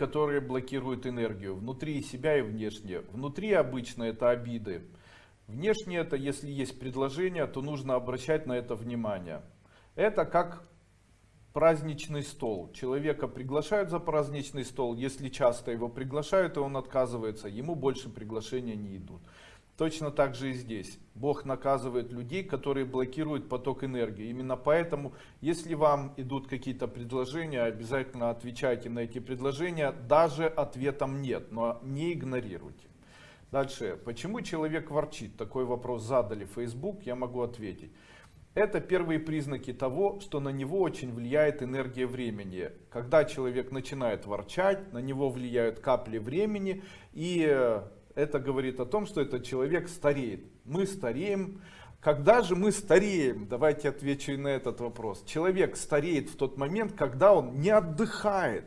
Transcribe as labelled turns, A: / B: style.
A: которые блокируют энергию внутри себя и внешне. Внутри обычно это обиды. Внешне это, если есть предложение, то нужно обращать на это внимание. Это как праздничный стол. Человека приглашают за праздничный стол. Если часто его приглашают, и он отказывается, ему больше приглашения не идут. Точно так же и здесь. Бог наказывает людей, которые блокируют поток энергии. Именно поэтому, если вам идут какие-то предложения, обязательно отвечайте на эти предложения. Даже ответом нет, но не игнорируйте. Дальше. Почему человек ворчит? Такой вопрос задали в Facebook, я могу ответить. Это первые признаки того, что на него очень влияет энергия времени. Когда человек начинает ворчать, на него влияют капли времени и это говорит о том, что этот человек стареет. Мы стареем. Когда же мы стареем? Давайте отвечу и на этот вопрос. Человек стареет в тот момент, когда он не отдыхает.